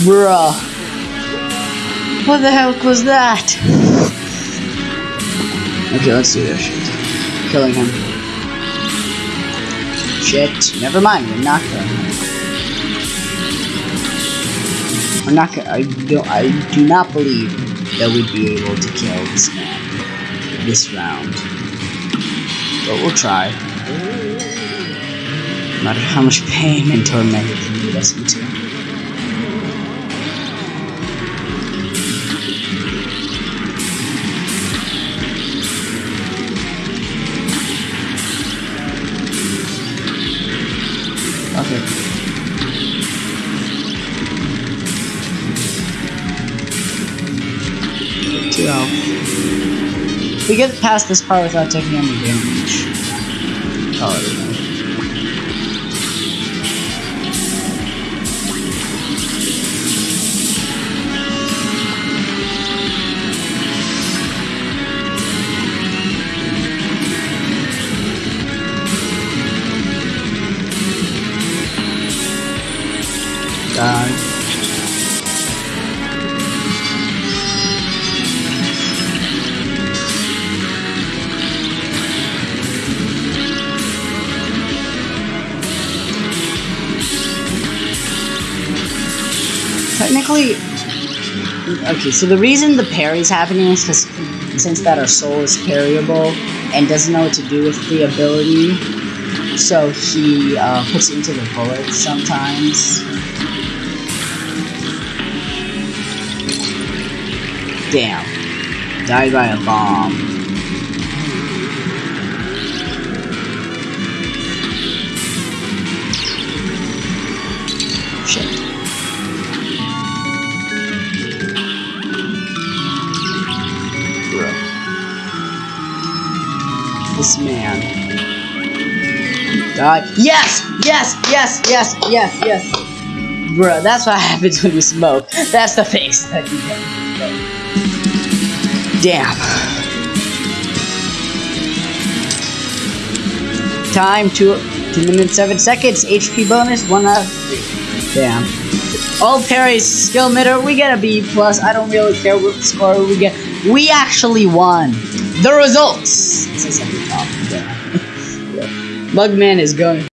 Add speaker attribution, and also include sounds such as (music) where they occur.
Speaker 1: Bruh. What the heck was that? Okay, let's do this shit. Killing him. Shit. Never mind, we're not killing him. We're not gonna, I don't, I do not believe that we'd be able to kill this man this round. But we'll try. No matter how much pain and torment it can lead us into. Health. We get past this part without taking any damage. Oh, Die. Technically, okay. So the reason the parry's happening is because since that our soul is parryable and doesn't know what to do with the ability, so he uh, puts it into the bullets sometimes. Damn. Died by a bomb. Shit. Bro. This man. Die. Yes! Yes! Yes! Yes! Yes! Yes! Bruh, that's what (laughs) happens when you smoke. That's the face that you get. Damn. Time two two minutes seven seconds. HP bonus one out of. Damn. All parries skill meter. We get a B plus. I don't really care what score we get. We actually won. The results. Mugman is going.